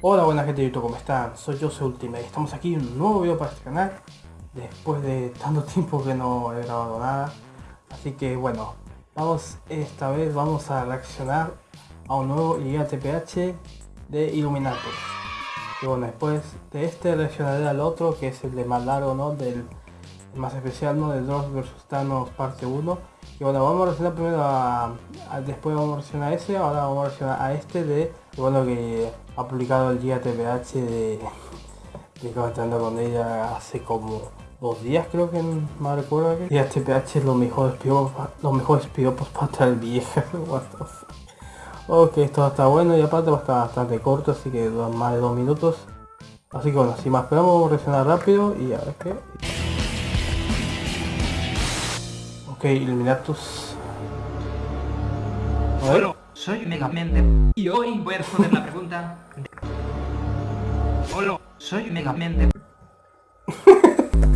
Hola buena gente de YouTube, ¿cómo están? Soy yo, soy Ultimate, estamos aquí en un nuevo video para este canal Después de tanto tiempo que no he grabado nada Así que bueno, vamos esta vez vamos a reaccionar a un nuevo Liga TPH de Illuminatus Y bueno, después de este reaccionaré al otro que es el de más largo, ¿no? Del más especial, ¿no? De Dross vs Thanos parte 1 Y bueno, vamos a reaccionar primero a, Después vamos a reaccionar a ese, ahora vamos a reaccionar a este de... Bueno, que ha publicado el día TPH de, de comentando con ella hace como dos días creo que me recuerdo que día TPH es los mejores piropos los mejores piropos para estar vieja ok esto está bueno y aparte va a estar bastante corto así que más de dos minutos. Así que bueno sin más esperamos vamos a reaccionar rápido y a ver qué ok Illuminatus. A soy Megamente y hoy voy a responder la pregunta Hola, soy Megamente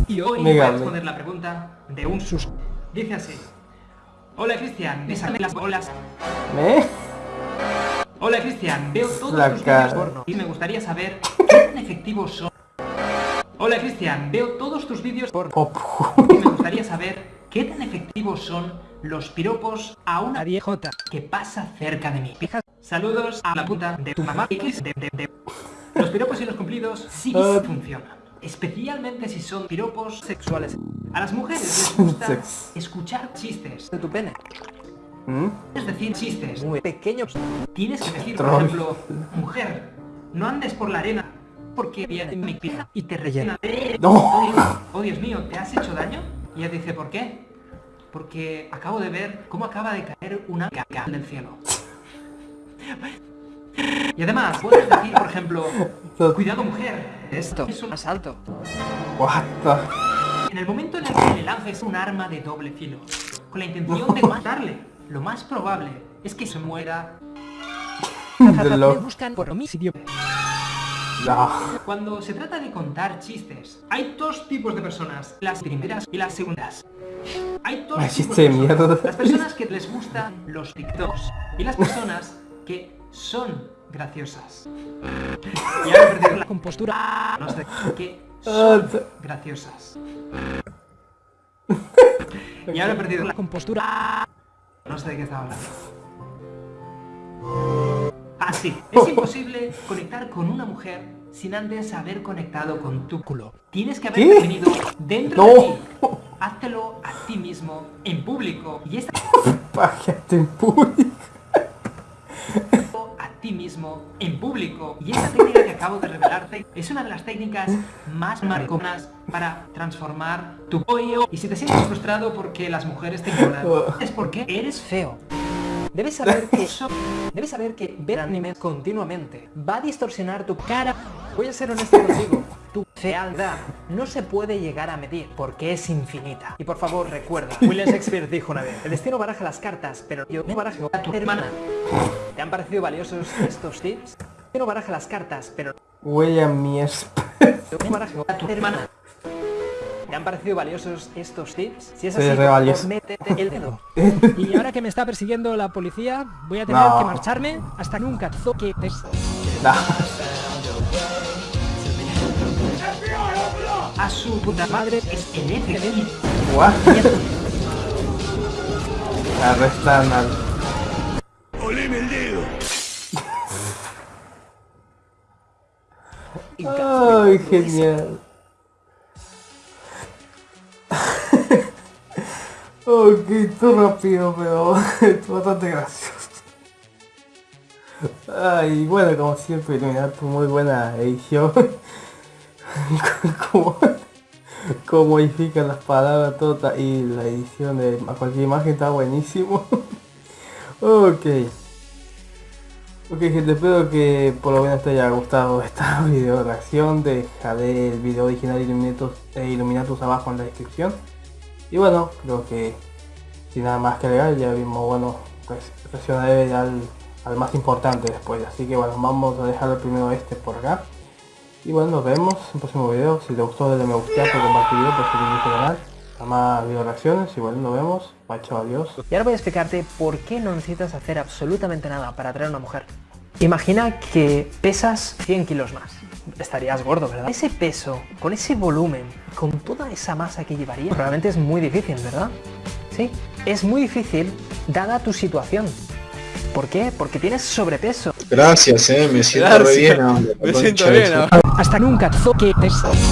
y hoy voy a responder la pregunta de un sus... Dice así. Hola Cristian, bésame las bolas. ¿Eh? Hola Cristian, veo todos tus vídeos porno y me gustaría saber qué tan efectivos son. Hola Cristian, veo todos tus vídeos porno y me gustaría saber qué tan efectivos son los piropos a una viejota que pasa cerca de mí. Saludos a la puta de tu mamá. Los piropos y los cumplidos sí ah. funcionan. Especialmente si son piropos sexuales. A las mujeres les gusta escuchar chistes de tu pene. ¿Mm? Es decir, chistes muy pequeños. Tienes que decir, por ejemplo, mujer, no andes por la arena porque viene mi pija y te rellena. No. oh, Dios mío, ¿te has hecho daño? Y ella dice, ¿por qué? porque acabo de ver cómo acaba de caer una caca del cielo. Y además, puedes decir, por ejemplo, cuidado mujer, esto es un asalto. What En el momento en el que le lances un arma de doble filo, con la intención de matarle, lo más probable es que se muera. buscan por homicidio. Cuando se trata de contar chistes, hay dos tipos de personas, las primeras y las segundas. Hay dos tipos de mierda. Las personas que les gustan los TikToks y las personas que son graciosas. Y ahora perder la compostura. Los de que son graciosas. Y ahora he perdido la compostura. No sé de qué estaba hablando. Así, es imposible conectar con una mujer sin antes haber conectado con tu culo. Tienes que haber definido dentro de ti háztelo a ti mismo en público. Y esta... en público. a ti mismo en público. Y esta técnica que acabo de revelarte es una de las técnicas más marconas para transformar tu pollo. Y si te sientes frustrado porque las mujeres te ignoran, es porque eres feo. Debes saber que debes saber que ver anime continuamente va a distorsionar tu cara. Voy a ser honesto contigo. Tu fealdad no se puede llegar a medir porque es infinita. Y por favor, recuerda, William Shakespeare dijo una vez, el destino baraja las cartas, pero yo no barajo a tu hermana. ¿Te han parecido valiosos estos tips? El destino baraja las cartas, pero... William Shakespeare. Yo no barajo a tu hermana. ¿Te han parecido valiosos estos tips? Si es así, pues métete el dedo. y ahora que me está persiguiendo la policía, voy a tener que marcharme hasta nunca toque... No a su puta madre es el FBI. What? Arrestan al... ¡Oleme el dedo! Ay, genial. Ok, todo rápido, pero es bastante gracioso. Ay, bueno, como siempre, tu muy buena edición. como, como modifican las palabras todas y la edición de cualquier imagen está buenísimo. ok. Ok gente, espero que por lo menos te haya gustado esta video reacción. Dejaré el video original de Illuminatus, eh, Illuminatus abajo en la descripción. Y bueno, creo que sin nada más que agregar ya vimos, bueno, pues reaccionaré al, al más importante después. Así que bueno, vamos a dejar primero este por acá. Y bueno, nos vemos en el próximo video. Si te gustó, dale me gusta, por compartir video, por suscribirte al canal. Más video reacciones y bueno, nos vemos. Bye, adiós. Y ahora voy a explicarte por qué no necesitas hacer absolutamente nada para atraer a una mujer. Imagina que pesas 100 kilos más. Estarías gordo, ¿verdad? Ese peso, con ese volumen, con toda esa masa que llevaría, realmente es muy difícil, ¿verdad? Sí, es muy difícil dada tu situación. ¿Por qué? Porque tienes sobrepeso. Gracias, eh, me siento re bien ahora. Me siento bien ahora. Hasta nunca toques